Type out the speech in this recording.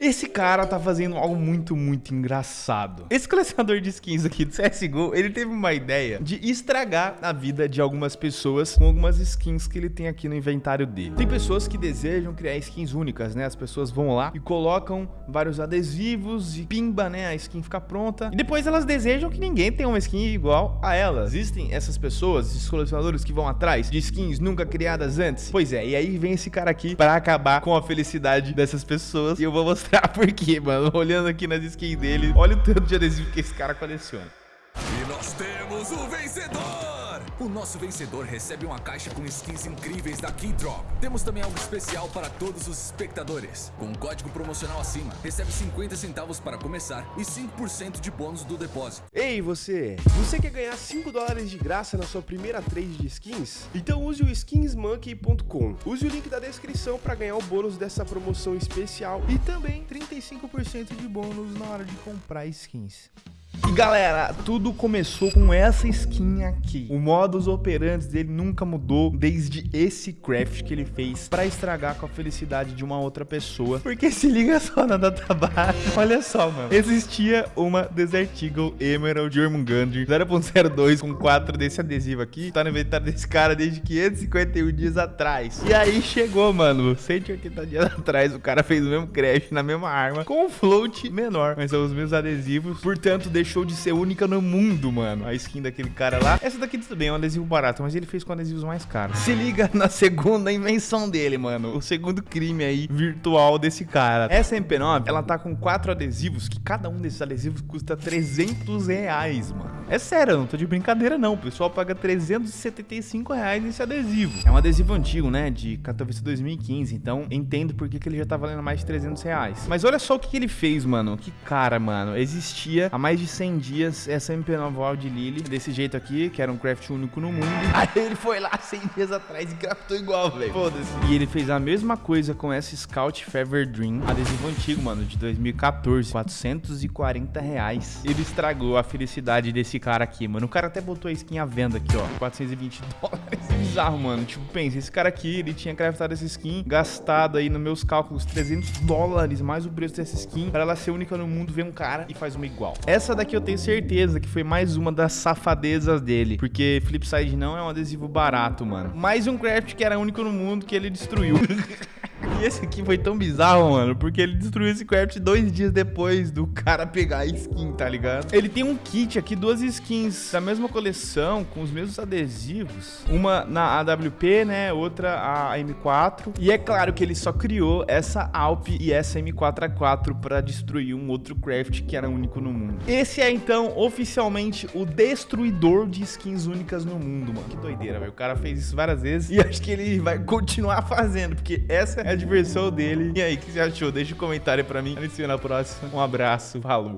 Esse cara tá fazendo algo muito, muito engraçado. Esse colecionador de skins aqui do CSGO, ele teve uma ideia de estragar a vida de algumas pessoas com algumas skins que ele tem aqui no inventário dele. Tem pessoas que desejam criar skins únicas, né? As pessoas vão lá e colocam vários adesivos e pimba, né? A skin fica pronta. E depois elas desejam que ninguém tenha uma skin igual a elas. Existem essas pessoas, esses colecionadores que vão atrás de skins nunca criadas antes? Pois é, e aí vem esse cara aqui para acabar com a felicidade dessas pessoas. E eu vou mostrar mostrar por quê, mano. Olhando aqui nas skins dele, olha o tanto de adesivo que esse cara coleciona. E nós temos o vencedor! O nosso vencedor recebe uma caixa com skins incríveis da Keydrop. Temos também algo especial para todos os espectadores. Com um código promocional acima, recebe 50 centavos para começar e 5% de bônus do depósito. Ei, você! Você quer ganhar 5 dólares de graça na sua primeira trade de skins? Então use o skinsmonkey.com. Use o link da descrição para ganhar o bônus dessa promoção especial e também 35% de bônus na hora de comprar skins. E galera, tudo começou com essa skin aqui. O modus operandi dele nunca mudou desde esse craft que ele fez pra estragar com a felicidade de uma outra pessoa. Porque se liga só na baixa. Olha só, mano. Existia uma Desert Eagle Emerald Jormungandr 0.02 com 4 desse adesivo aqui. Tá no inventário desse cara desde 551 dias atrás. E aí chegou, mano. 180 dias atrás o cara fez o mesmo craft na mesma arma com um float menor. Mas são os mesmos adesivos. Portanto, deixou deixou de ser única no mundo, mano. A skin daquele cara lá. Essa daqui bem, é um adesivo barato, mas ele fez com adesivos mais caros. Se liga na segunda invenção dele, mano. O segundo crime aí virtual desse cara. Essa MP9, ela tá com quatro adesivos, que cada um desses adesivos custa 300 reais, mano. É sério, eu não tô de brincadeira não. O pessoal paga 375 reais nesse adesivo. É um adesivo antigo, né? De Katowice 2015. Então, entendo por que, que ele já tá valendo mais de 300 reais. Mas olha só o que, que ele fez, mano. Que cara, mano. Existia há mais de 100 dias essa MP9 Wild Lily, desse jeito aqui, que era um craft único no mundo. Aí ele foi lá 100 dias atrás e craftou igual, velho. Foda-se. E ele fez a mesma coisa com essa Scout Fever Dream, adesivo antigo, mano, de 2014. 440 reais. Ele estragou a felicidade desse cara aqui, mano. O cara até botou a skin à venda aqui, ó. 420 dólares. Bizarro, mano. Tipo, pensa, esse cara aqui, ele tinha craftado essa skin, gastado aí nos meus cálculos 300 dólares, mais o preço dessa skin, para ela ser única no mundo, vem um cara e faz uma igual. Essa daqui eu tenho certeza que foi mais uma das safadezas dele. Porque Flipside não é um adesivo barato, mano. Mais um craft que era único no mundo que ele destruiu. E esse aqui foi tão bizarro, mano, porque ele destruiu esse craft dois dias depois do cara pegar a skin, tá ligado? Ele tem um kit aqui, duas skins da mesma coleção, com os mesmos adesivos. Uma na AWP, né, outra a M4. E é claro que ele só criou essa Alp e essa M4A4 pra destruir um outro craft que era único no mundo. Esse é, então, oficialmente o destruidor de skins únicas no mundo, mano. Que doideira, velho. O cara fez isso várias vezes e acho que ele vai continuar fazendo, porque essa é a diversão dele. E aí, o que você achou? Deixa um comentário pra mim. A gente se vê na próxima. Um abraço. Falou.